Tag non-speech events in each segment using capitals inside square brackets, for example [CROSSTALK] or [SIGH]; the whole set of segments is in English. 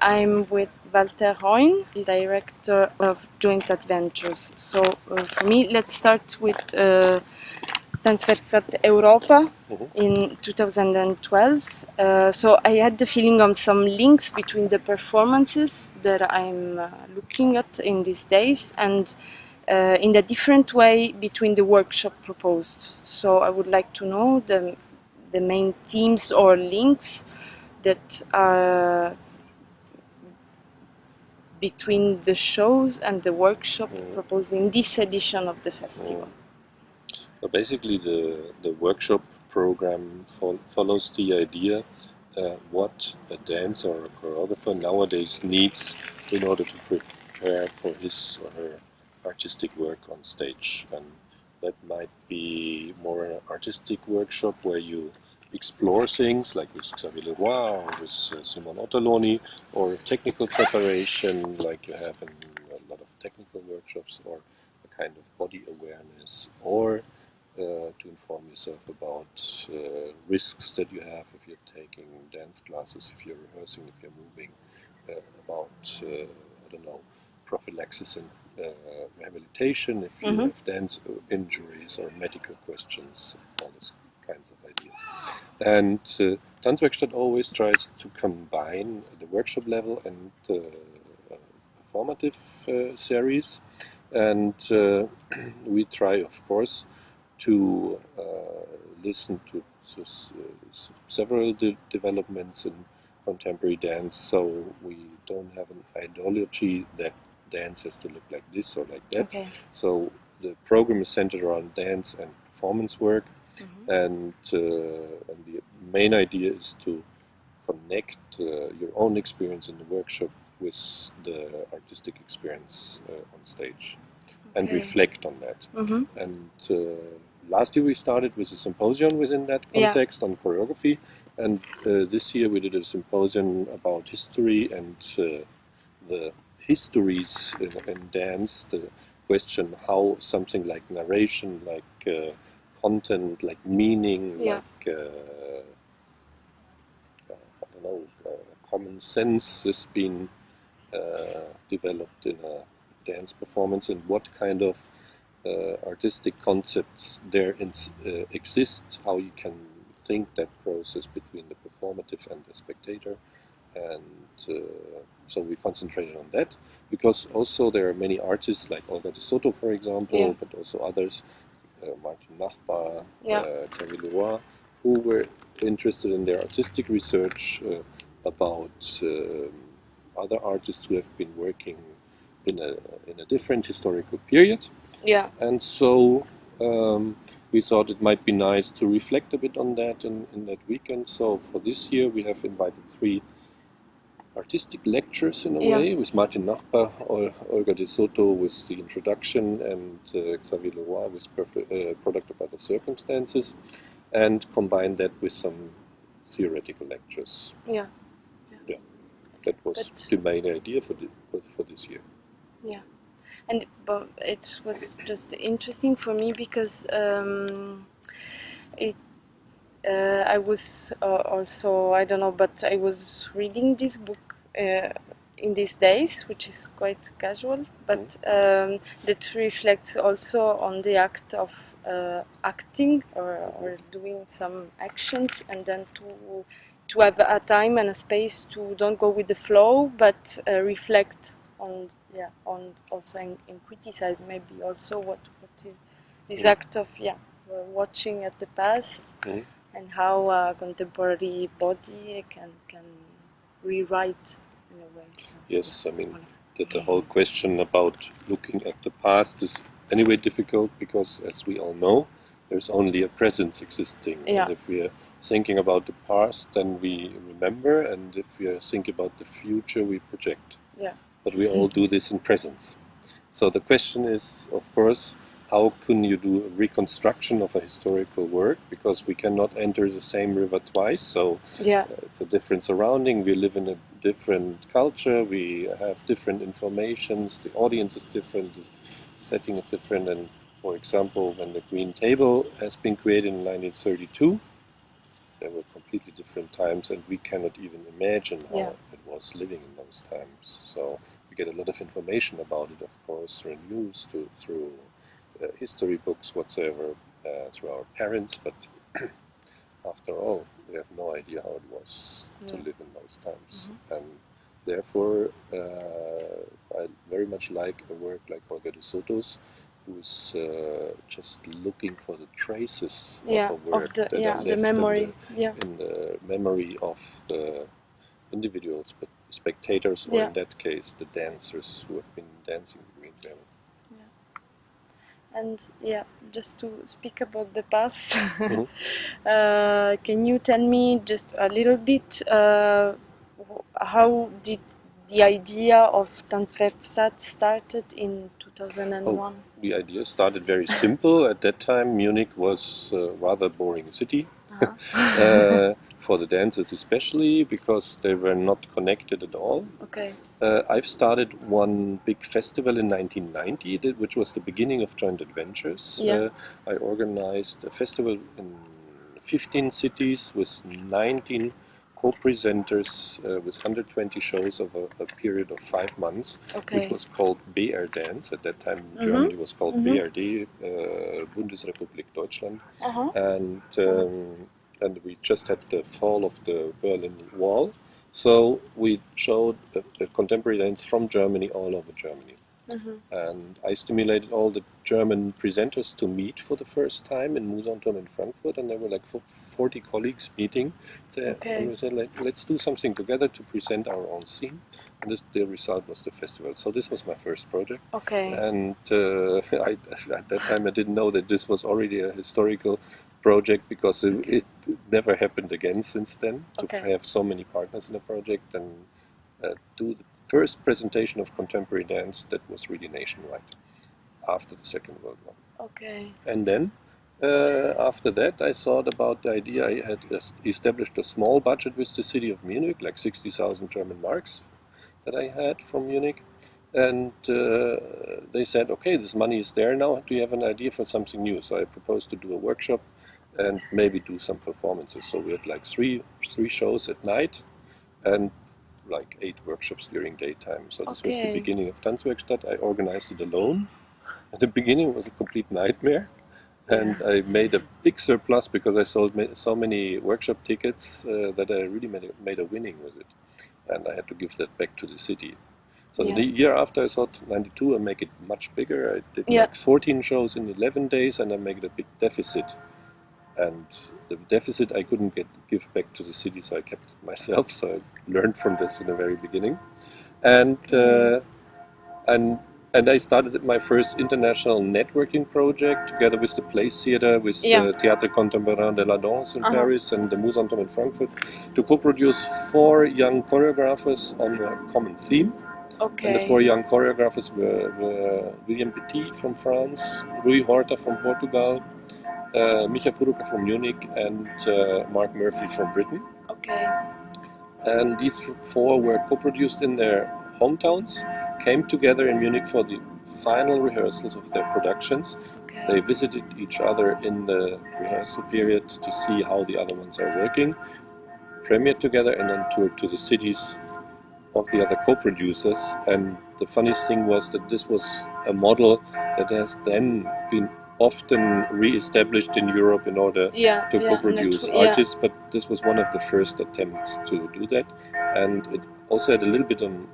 I'm with Walter Heun, the director of Joint Adventures. So uh, for me, let's start with uh, Tanzwerkstatt Europa Mhm. in 2012. Uh, so I had the feeling of some links between the performances that I'm uh, looking at in these days and uh, in a different way between the workshop proposed. So I would like to know the, the main themes or links that are between the shows and the workshop Mm. proposed in this edition of the festival. So basically, the, the workshop program fol- follows the idea uh, what a dancer or a choreographer nowadays needs in order to prepare for his or her artistic work on stage. And that might be more an artistic workshop where you explore things like with Xavier Le Roy or with uh, Simon Aughterlony, or technical preparation like you have in a lot of technical workshops, or a kind of body awareness, or uh, to inform yourself about uh, risks that you have if you're taking dance classes, if you're rehearsing, if you're moving, uh, about, uh, I don't know, prophylaxis and uh, rehabilitation, if you Mhm. have dance injuries or medical questions, all these kinds of ideas. And uh, Tanzwerkstatt always tries to combine the workshop level and uh, performative uh, series. And uh, [CLEARS THROAT] we try, of course, to uh, listen to several de- developments in contemporary dance. So we don't have an ideology that dance has to look like this or like that. Okay. So the program is centered around dance and performance work, Mhm. and, uh, and the main idea is to connect uh, your own experience in the workshop with the artistic experience uh, on stage and reflect on that. Mhm. And uh, last year we started with a symposium within that Yeah. context on choreography, and uh, this year we did a symposium about history and uh, the histories in, in dance. The question how something like narration, like uh, content, like meaning, Yeah. like uh, uh, I don't know, uh, common sense has been uh, developed in a dance performance, and what kind of uh, artistic concepts there uh, exist, how you can think that process between the performative and the spectator. And uh, so we concentrated on that because also there are many artists like Olga de Soto, for example, Yeah. but also others, Martin Nachbar, Yeah. uh, Xavier Le Roy, who were interested in their artistic research uh, about other artists who have been working in a, in a different historical period. Yeah. And so um, we thought it might be nice to reflect a bit on that in, in that weekend. So for this year, we have invited three artistic lectures in a Yeah. way with Martin Nachbar, Ol- Olga de Soto with the introduction, and uh, Xavier Le Roy with uh, Product of Other Circumstances, and combine that with some theoretical lectures. Yeah. That was But- the main idea for, the, for, for this year. Yeah, and but it was just interesting for me because um, it. Uh, I was uh, also I don't know, but I was reading this book uh, in these days, which is quite casual, but um, that reflects also on the act of uh, acting or, or doing some actions, and then to to have a time and a space to don't go with the flow, but uh, reflect on yeah on also and, and criticize maybe also what what is, this act of yeah watching at the past. Mhm. And how a contemporary body can can rewrite in a way. something. Yes, I mean, that the whole question about looking at the past is anyway difficult because, as we all know, there's only a presence existing. Yeah. And if we are thinking about the past, then we remember, and if we are thinking about the future, we project. Yeah. But we all [LAUGHS] do this in presence. So the question is, of course, how can you do a reconstruction of a historical work? Because we cannot enter the same river twice. So Yeah, uh, it's a different surrounding. We live in a different culture. We have different informations. The audience is different. The setting is different. And for example, when the Green Table has been created in 1932, there were completely different times, and we cannot even imagine how Yeah. it was living in those times. So we get a lot of information about it, of course, through news, to, through history books, whatsoever, uh, through our parents. But [CLEARS THROAT] after all, we have no idea how it was to live in those times, Mhm. and therefore uh, I very much like a work like Olga de Soto's, who's uh, just looking for the traces yeah of a word of the that yeah are the left in memory yeah in the memory of the individuals, but spectators, or Yeah. in that case, the dancers who have been dancing between them. And yeah just to speak about the past [LAUGHS] Mhm. uh, can you tell me just a little bit uh, how did the idea of Tanzwerkstatt started in 2001 The idea started very simple. At that time, Munich was a rather boring city. Uh-huh. [LAUGHS] uh, for the dancers especially because they were not connected at all. okay Uh, I've started one big festival in 1990, which was the beginning of Joint Adventures. Yeah. Uh, I organized a festival in 15 cities with 19 co-presenters uh, with 120 shows over a period of five months, okay which was called BR Dance. At that time, Mhm. Germany was called Mhm. BRD, uh, Bundesrepublik Deutschland uh-huh. and um, and we just had the fall of the Berlin Wall. So we showed a, a contemporary dance from Germany all over Germany, Mhm. and I stimulated all the German presenters to meet for the first time in Mousonturm in Frankfurt, and there were like 40 colleagues meeting. there. Okay. And we said, like, let's do something together to present our own scene, and this, the result was the festival. So this was my first project. okay And uh, [LAUGHS] I, at that time, I didn't know that this was already a historical project because it, it never happened again since then to Okay. have so many partners in a project and uh, do the first presentation of contemporary dance that was really nationwide after the Second World War. okay And then uh, after that, I thought about the idea. I had established a small budget with the city of Munich, like 60,000 German marks that I had from Munich. And uh, they said, okay, this money is there now. Do you have an idea for something new? So I proposed to do a workshop and maybe do some performances. So we had like three three shows at night and like eight workshops during daytime. So this was the beginning of Tanzwerkstatt. I organized it alone. At [LAUGHS] the beginning, it was a complete nightmare. And I made a big surplus because I sold ma- so many workshop tickets uh, that I really made a, made a winning with it. And I had to give that back to the city. So Yeah. the year after, I thought 92, I make it much bigger. I did Yeah. like 14 shows in 11 days and I made a big deficit. And the deficit I couldn't get give back to the city, so I kept it myself. [LAUGHS] So I learned from this in the very beginning. And uh, and and I started my first international networking project together with the Place Theatre, with Yeah. the Théâtre Contemporain de la Danse in Uh-huh. Paris and the Mousonturm in Frankfurt, to co-produce four young choreographers on a common theme. okay And the four young choreographers were, were William Petit from France, Rui Horta from Portugal, uh, Micha Purucker from Munich, and uh, Mark Murphy from Britain. okay And these four were co-produced in their hometowns, came together in Munich for the final rehearsals of their productions. okay They visited each other in the rehearsal period to see how the other ones are working, premiered together, and then toured to the cities of the other co-producers. And the funniest thing was that this was a model that has then been often re-established in Europe in order yeah to yeah, co-produce yeah. artists, but this was one of the first attempts to do that, and it also had a little bit on,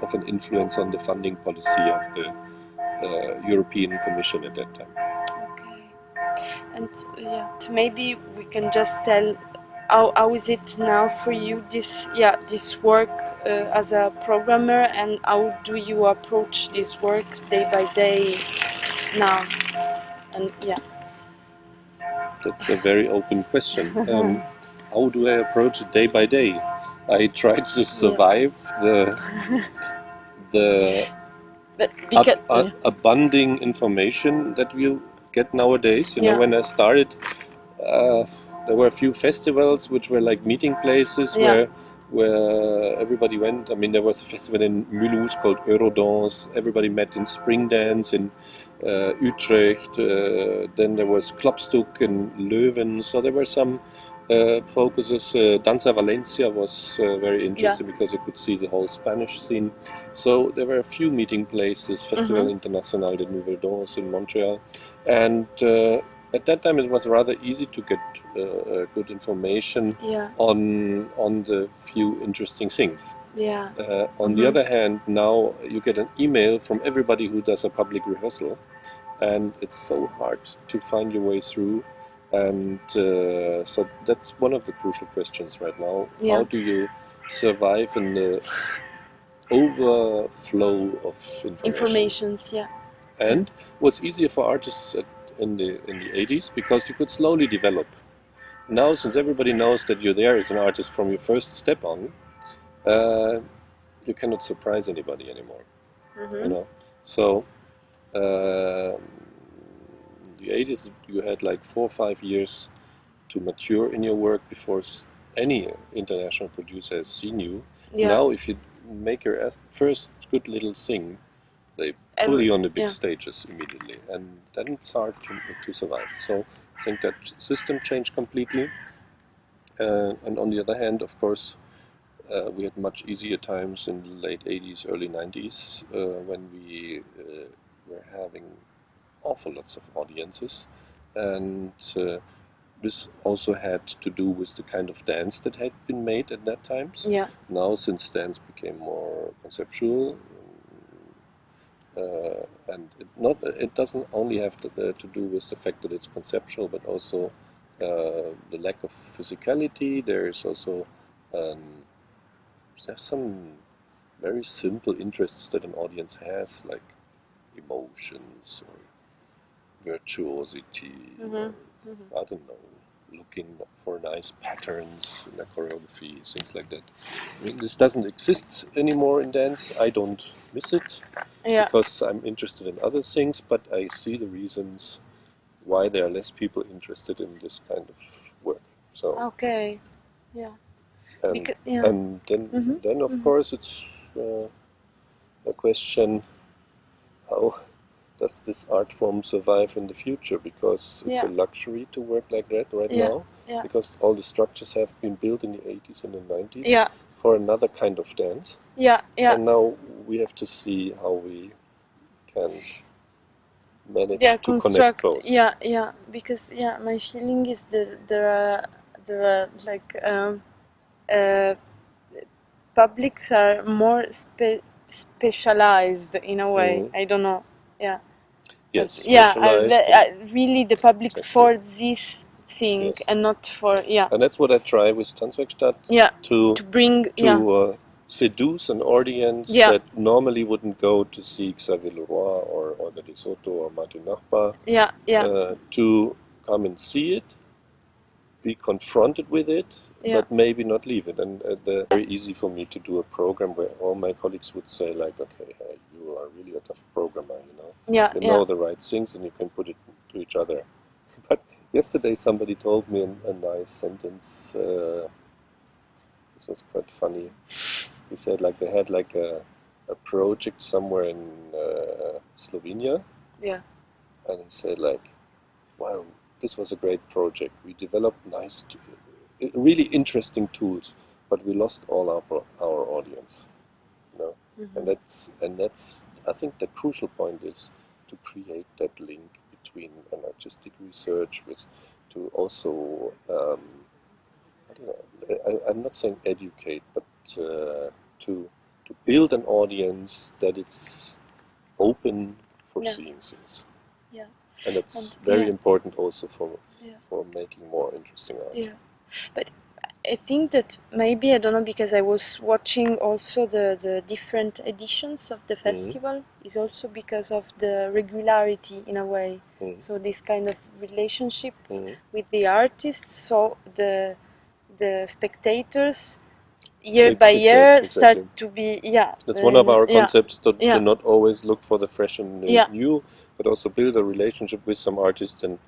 of an influence on the funding policy of the uh, European Commission at that time. Okay. And yeah, maybe we can just tell how, how is it now for you this yeah this work uh, as a programmer and how do you approach this work day by day now? And yeah, That's a very open question. [LAUGHS] Um, how do I approach it day by day? I try to survive the [LAUGHS] the but ab- because a- abounding information that we get nowadays. You know, when I started, uh, there were a few festivals which were like meeting places Yeah. where where everybody went. I mean, there was a festival in Mulhouse called Eurodance. Everybody met in Spring Dance in Utrecht. Uh, then there was Klapstuk in Leuven. So there were some uh, focuses. Uh, Danza Valencia was uh, very interesting because you could see the whole Spanish scene. So there were a few meeting places. Festival Mhm. International de Nouvelle Danse in Montreal, and uh, at that time it was rather easy to get uh, uh, good information Yeah. on on the few interesting things. Yeah. Uh, on the Mhm. other hand, now you get an email from everybody who does a public rehearsal, and it's so hard to find your way through. And uh, so that's one of the crucial questions right now. Yeah. How do you survive in the overflow of information? Informations. Yeah. And was easier for artists at, in the in the 80s because you could slowly develop. Now, since everybody knows that you're there as an artist from your first step on, uh, you cannot surprise anybody anymore. You hmm know, so uh, in the 80s you had like four or five years to mature in your work before any international producer has seen you. Yeah. Now, if you make your first good little thing, they pull you on the big yeah. stages immediately, and then it's hard to, to survive. So I think that system changed completely. Uh, and on the other hand, of course, uh, we had much easier times in the late 80s, early 90s, uh, when we uh, were having awful lots of audiences. And uh, this also had to do with the kind of dance that had been made at that times. Yeah. Now, since dance became more conceptual, uh, and it not it doesn't only have to, uh, to do with the fact that it's conceptual, but also uh, the lack of physicality. There is also um, there's some very simple interests that an audience has, like emotions or virtuosity. or, Mhm. Mhm. I don't know, looking for nice patterns in a choreography, things like that. I mean, this doesn't exist anymore in dance. I don't miss it Yeah. because I'm interested in other things, but I see the reasons why there are less people interested in this kind of work. So, Okay. Yeah. and, Because yeah. and then, Mhm, then of mhm. course, it's uh, a question how does this art form survive in the future? Because it's Yeah. a luxury to work like that right Yeah, now. yeah. Because all the structures have been built in the 80s and the 90s Yeah. for another kind of dance. Yeah. Yeah. And now we have to see how we can manage yeah to connect construct both. yeah yeah because yeah my feeling is that there are there are like um uh publics are more spe- specialized in a way Mhm. i don't know yeah Yes, yeah the, really the public Exactly. for this thing Yes. and not for yeah and that's what I try with Tanzwerkstatt yeah to to bring to yeah uh, seduce an audience Yeah. that normally wouldn't go to see Xavier Le Roy or Olga de Soto or Martin Nachbar yeah yeah uh, to come and see it, be confronted with it, Yeah. but maybe not leave it. And uh, the, very easy for me to do a program where all my colleagues would say like, okay, uh, you are really a tough programmer, you know. yeah You yeah know the right things and you can put it to each other. [LAUGHS] But yesterday somebody told me a, a nice sentence. Uh, this was quite funny. He said like they had like a, a project somewhere in uh, Slovenia, yeah and he said like, "Wow, this was a great project. We developed nice, t- really interesting tools, but we lost all our our audience." You know, Mhm. and that's and that's I think the crucial point is to create that link between an artistic research with to also um, I don't know I, I'm not saying educate but uh, to to build an audience that it's open for Yeah. seeing things yeah and it's And- very yeah. important also for Yeah. for making more interesting art Yeah, but I think that maybe I don't know because I was watching also the the different editions of the festival is also because of the regularity in a way. Mm. So this kind of relationship Mhm. with the artists, so the the spectators year by year exactly. start to be yeah. That's one of um, our yeah, concepts to, yeah. to not always look for the fresh and new, Yeah. new, but also build a relationship with some artists. And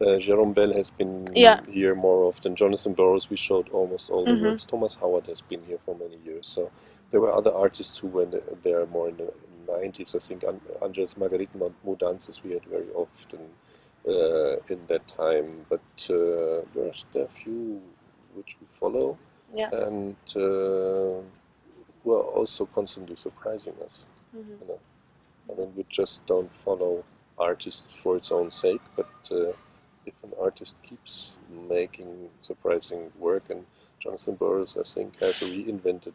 uh, Jérôme Bel has been Yeah. here more often. Jonathan Burrows, we showed almost all the Mhm. works. Thomas Hauert has been here for many years. So there were other artists who were there more in the 90s. I think An- Àngels Margarit Mudances we had very often uh, in that time. But uh, there's there are a few which we follow, Yeah. and uh, who are also constantly surprising us. Mhm. You know, I mean, we just don't follow artists for its own sake, but uh, if an artist keeps making surprising work, and Jonathan Burrows, I think, has reinvented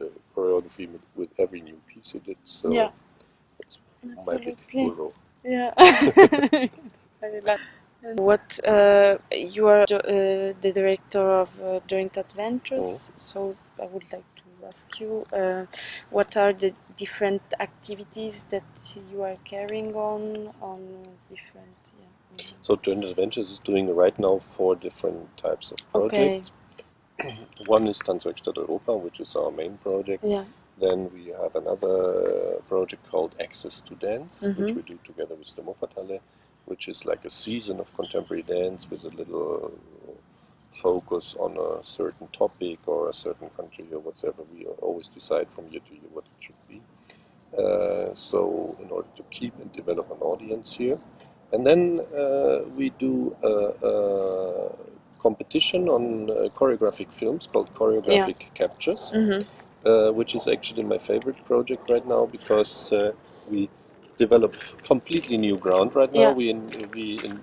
uh, choreography with, with every new piece he did. So Yeah. it's my big Absolutely. Yeah. Very [LAUGHS] lucky. And What uh, you are uh, the director of uh, Joint Adventures, so I would like to ask you, uh, what are the different activities that you are carrying on on different? Yeah. So Joint Adventures is doing right now four different types of projects. Okay. [CLEARS THROAT] One is Tanzwerkstatt Europa, which is our main project. Yeah. Then we have another project called Access to Dance, which Mhm. we do together with the Muffathalle, which is like a season of contemporary dance with a little focus on a certain topic or a certain country or whatever. We always decide from year to year what it should be. Uh, so, in order to keep and develop an audience here. And then uh, we do a, competition on uh, choreographic films called Choreographic Captures Mhm. uh, which is actually my favorite project right now because uh, we develop completely new ground right now. Yeah. We, in, we in,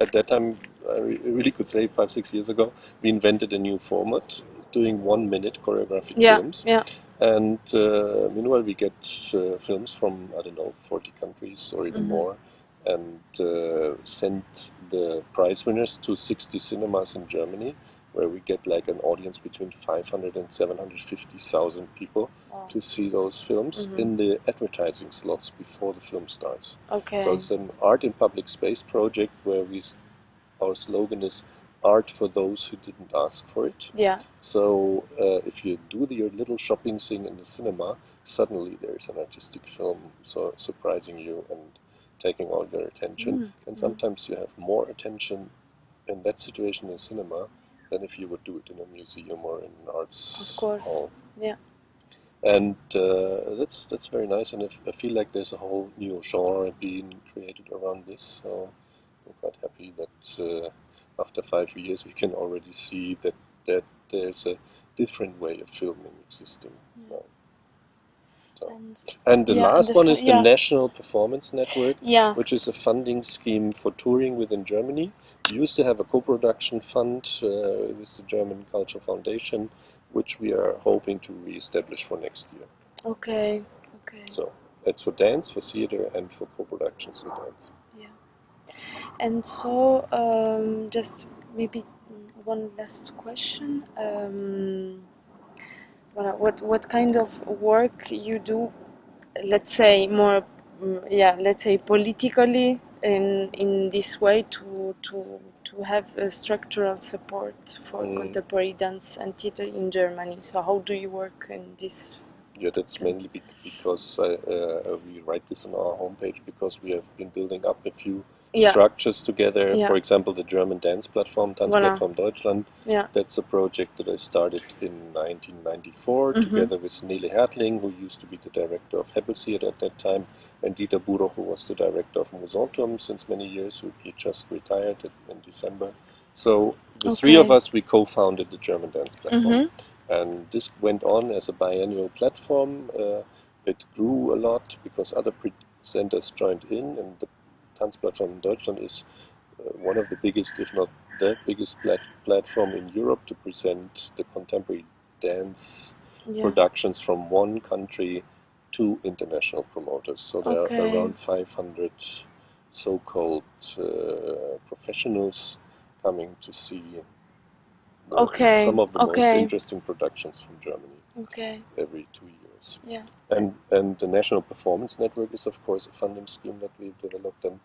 at that time, I re- really could say five, six years ago, we invented a new format, doing one minute choreographic Yeah. films. Yeah. And uh, meanwhile, we get uh, films from, I don't know, 40 countries or even Mhm. more, and uh, send the prize winners to 60 cinemas in Germany, where we get like an audience between 500 and 750,000 people Wow. to see those films Mhm. in the advertising slots before the film starts. Okay. So it's an art in public space project where we, our slogan is art for those who didn't ask for it. Yeah. So uh, if you do the, your little shopping thing in the cinema, suddenly there is an artistic film so surprising you and taking all your attention. Mm, And mm. sometimes you have more attention in that situation in cinema than if you would do it in a museum or in an arts Of course. hall. Yeah. And uh, that's that's very nice, and I feel like there's a whole new genre being created around this. So I'm quite happy that uh, after five years we can already see that that there's a different way of filming existing now. And and the Yeah, last the one is the yeah. National Performance Network, yeah. which is a funding scheme for touring within Germany. We used to have a co-production fund uh, with the German Culture Foundation, which we are hoping to re-establish for next year. Okay. Okay. So it's for dance, for theater, and for co-productions in dance. Yeah. And so, um, just maybe one last question. Um, what, what kind of work you do? Let's say more, mm, yeah. Let's say politically in in this way to to to have a structural support for Mm. contemporary dance and theater in Germany. So how do you work in this? Yeah, that's mainly because I, uh, we write this on our homepage because we have been building up a few Yeah. structures together. Yeah. For example, the German dance platform, Voilà. Tanzplattform Deutschland. Yeah. That's a project that I started in 1994 Mhm. together with Nele Hertling, who used to be the director of Theater at that time, and Dieter Buroch, who was the director of Mousonturm since many years, who he just retired in, December. So the three of us, we co-founded the German dance platform. Mhm. And this went on as a biennial platform. Uh, it grew a lot because other presenters joined in, and the Tanzplattform in Deutschland is uh, one of the biggest, if not the biggest plat- platform in Europe to present the contemporary dance Yeah. productions from one country to international promoters. So there Okay. are around 500 so-called uh, professionals coming to see Okay, some of the most interesting productions from Germany Okay. every two years. Yeah. And and the National Performance Network is of course a funding scheme that we've developed, and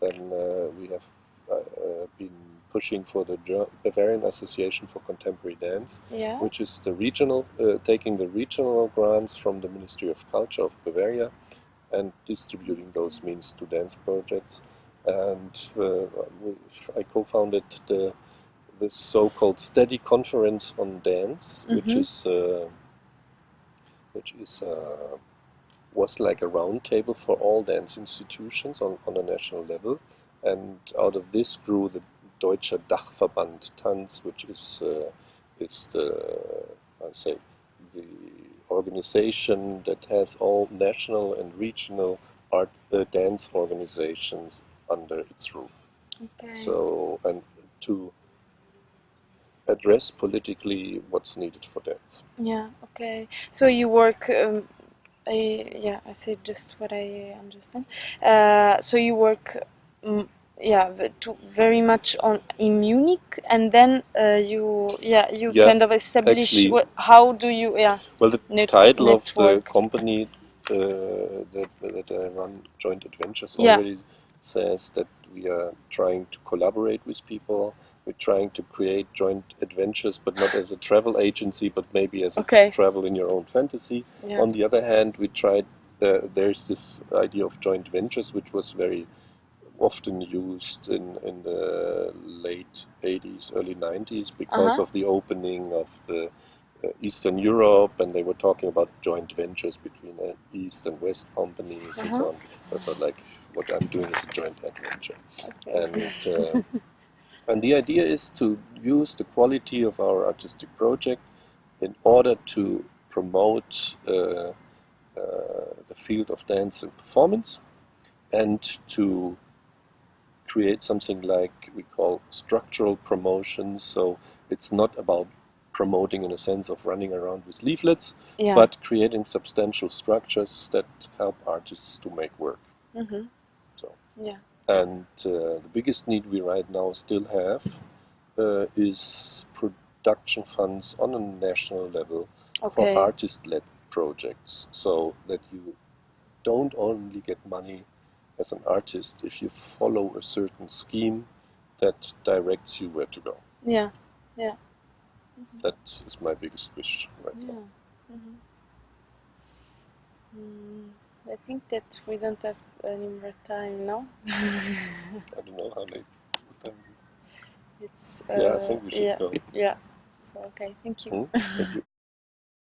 then uh, we have uh, uh, been pushing for the Ger- Bavarian Association for Contemporary Dance, Yeah. which is the regional, uh, taking the regional grants from the Ministry of Culture of Bavaria and distributing those means to dance projects. And uh, we- I co-founded the the so-called Steady Conference on Dance, which Mhm. is uh, which is uh, was like a roundtable for all dance institutions on, on a national level, and out of this grew the Deutscher Dachverband Tanz, which is uh, is the I say the organization that has all national and regional art uh, dance organizations under its roof. Okay. So and to address politically what's needed for that. Yeah, okay. So you work, um, I, yeah, I say just what I understand. Uh, so you work, mm, yeah, to very much on in Munich, and then uh, you, yeah, you Yeah, kind of establish actually- what, how do you, yeah, Well, the Net- title of the company uh, that, that I run, Joint Adventures, Yeah. already says that we are trying to collaborate with people. We're trying to create joint adventures, but not as a travel agency, but maybe as a travel in your own fantasy. yeah, On the other hand, we tried. Uh, there's this idea of joint ventures, which was very often used in, in the late 80s, early 90s because Uh-huh. of the opening of the uh, Eastern Europe, and they were talking about joint ventures between uh, East and West companies and so Uh-huh. on. I thought, like, what I'm doing is a joint adventure. okay. And, uh, [LAUGHS] and the idea is to use the quality of our artistic project in order to promote uh, uh, the field of dance and performance and to create something like we call structural promotion. So it's not about promoting in a sense of running around with leaflets, yeah. but creating substantial structures that help artists to make work. hmm So. Yeah. And uh, the biggest need we right now still have uh, is production funds on a national level Okay. for artist-led projects, so that you don't only get money as an artist if you follow a certain scheme that directs you where to go. Yeah. Yeah. That is my biggest wish right Yeah. now. hmm Mm, I think that we don't have any more time now. [LAUGHS] I don't know how late. it's yeah, I uh, think we should yeah, go. yeah. So okay, thank you. Hmm? Thank you.